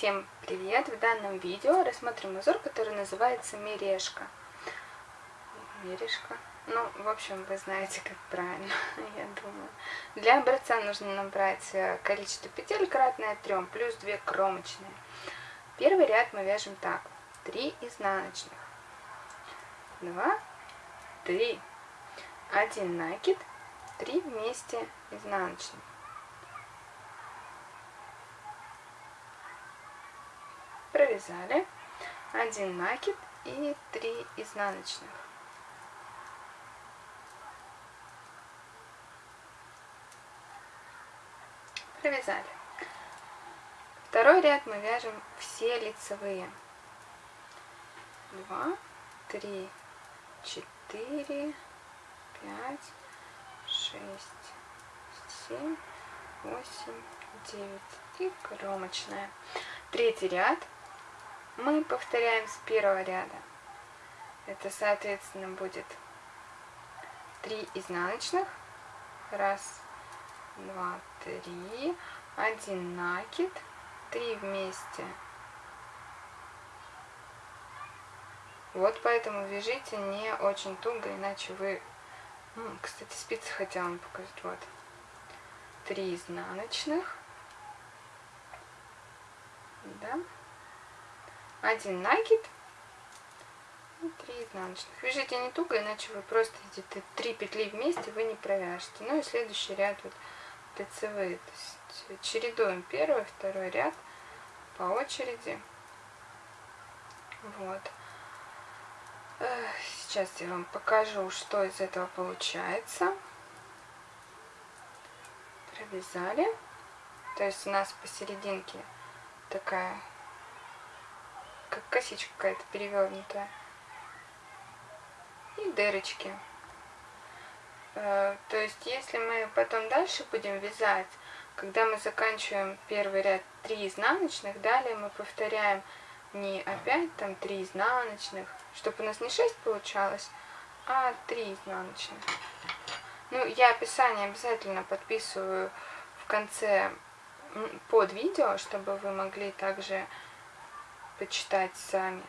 Всем привет! В данном видео рассмотрим узор, который называется мережка. Мережка. Ну, в общем, вы знаете, как правильно, я думаю. Для образца нужно набрать э, количество петель кратное 3, плюс 2 кромочные. Первый ряд мы вяжем так. 3 изнаночных. 2, 3. 1 накид, 3 вместе изнаночных. Провязали 1 накид и 3 изнаночных. Провязали. Второй ряд мы вяжем все лицевые. 2, 3, 4, 5, 6, 7, 8, 9 и кромочная. Третий ряд мы повторяем с первого ряда. Это, соответственно, будет 3 изнаночных. Раз, два, три. Один накид. Три вместе. Вот поэтому вяжите не очень туго, иначе вы... Ну, кстати, спицы хотела вам показать. Вот. Три изнаночных. Да один накид и 3 изнаночных. Вяжите не туго, иначе вы просто эти три петли вместе вы не провяжете. Ну и следующий ряд вот лицевые. То есть чередуем первый, второй ряд по очереди. Вот. Сейчас я вам покажу, что из этого получается. Провязали. То есть у нас посерединке такая как косичка какая-то перевернутая. И дырочки. Э, то есть, если мы потом дальше будем вязать, когда мы заканчиваем первый ряд 3 изнаночных, далее мы повторяем не опять там 3 изнаночных, чтобы у нас не 6 получалось, а 3 изнаночных. Ну, я описание обязательно подписываю в конце под видео, чтобы вы могли также почитать сами.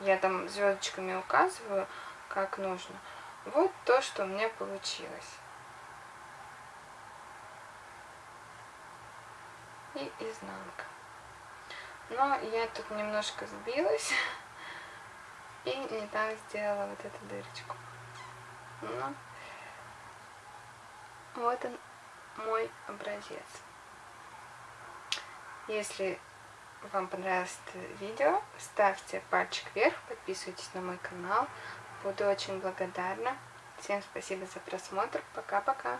Я там звездочками указываю, как нужно. Вот то, что у меня получилось. И изнанка. Но я тут немножко сбилась и не так сделала вот эту дырочку. Но вот он мой образец. Если вам понравилось это видео, ставьте пальчик вверх, подписывайтесь на мой канал. Буду очень благодарна. Всем спасибо за просмотр. Пока-пока.